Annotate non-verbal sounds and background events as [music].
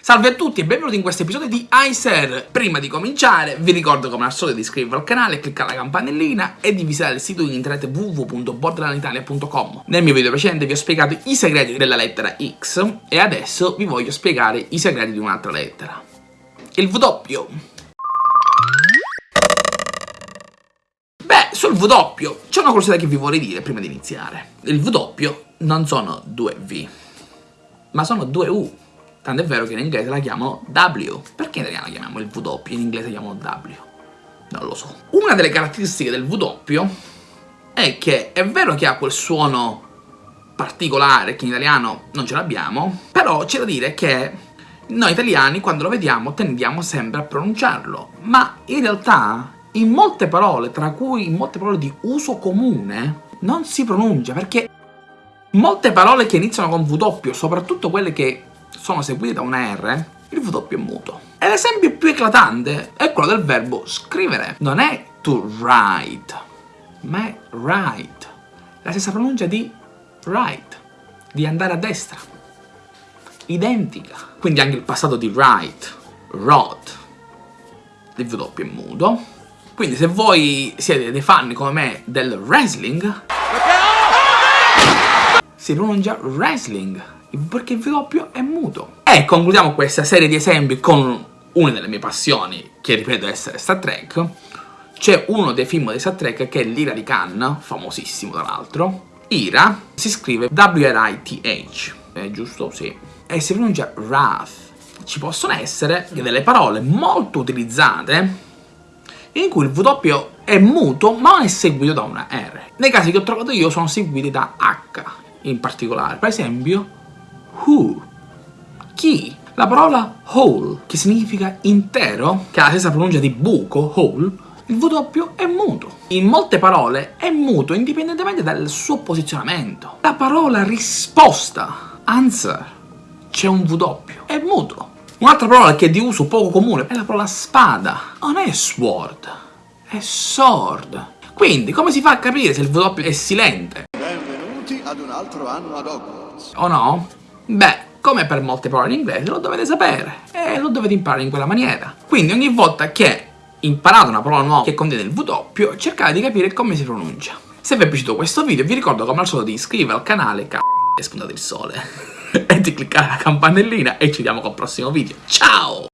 Salve a tutti e benvenuti in questo episodio di iSer! Prima di cominciare vi ricordo come al solito di iscrivervi al canale, cliccare la campanellina e di visitare il sito in internet www.borderlanditalia.com Nel mio video precedente vi ho spiegato i segreti della lettera X e adesso vi voglio spiegare i segreti di un'altra lettera. Il W. Beh, sul W c'è una curiosità che vi vorrei dire prima di iniziare. Il W non sono due V, ma sono due U. Tant'è vero che in inglese la chiamano W. Perché in italiano la chiamiamo il W in inglese la chiamano W? Non lo so. Una delle caratteristiche del W è che è vero che ha quel suono particolare che in italiano non ce l'abbiamo, però c'è da dire che noi italiani quando lo vediamo tendiamo sempre a pronunciarlo, ma in realtà in molte parole, tra cui in molte parole di uso comune, non si pronuncia perché molte parole che iniziano con W, soprattutto quelle che sono seguite da una R, il W è muto. E l'esempio più eclatante è quello del verbo scrivere. Non è to write, ma è write. La stessa pronuncia di write, di andare a destra. Identica. Quindi anche il passato di write, wrote, il W è muto. Quindi se voi siete dei fan come me del wrestling, si pronuncia wrestling perché il W è muto. E concludiamo questa serie di esempi con una delle mie passioni, che ripeto essere Star Trek. C'è uno dei film di Star Trek che è l'Ira di Khan, famosissimo tra l'altro. Ira si scrive W-R-I-T-H, è giusto? Sì. E si pronuncia Wrath. Ci possono essere delle parole molto utilizzate in cui il W è muto ma non è seguito da una R. Nei casi che ho trovato io sono seguiti da H in particolare. Per esempio, who, chi. La parola whole, che significa intero, che ha la stessa pronuncia di buco, whole, il W è muto. In molte parole è muto indipendentemente dal suo posizionamento. La parola risposta, answer, c'è un W, è muto. Un'altra parola che è di uso poco comune è la parola spada. Non è sword, è sword. Quindi, come si fa a capire se il W è silente? Benvenuti ad un altro anno ad Hogwarts. O no? Beh, come per molte parole in inglese, lo dovete sapere e lo dovete imparare in quella maniera. Quindi ogni volta che imparate una parola nuova che contiene il W, cercate di capire come si pronuncia. Se vi è piaciuto questo video vi ricordo come al solito di iscrivervi al canale c***o è spuntato il sole [laughs] e di cliccare la campanellina e ci vediamo col prossimo video. Ciao!